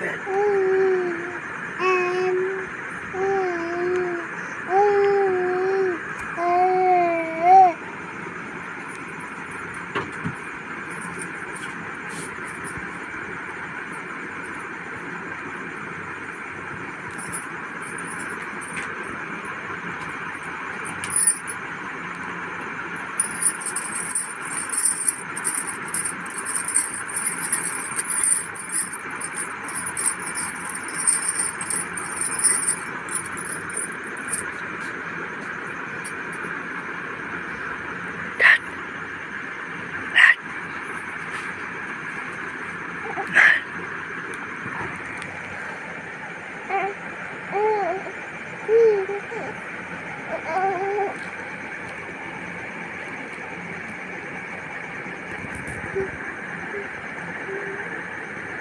Oh.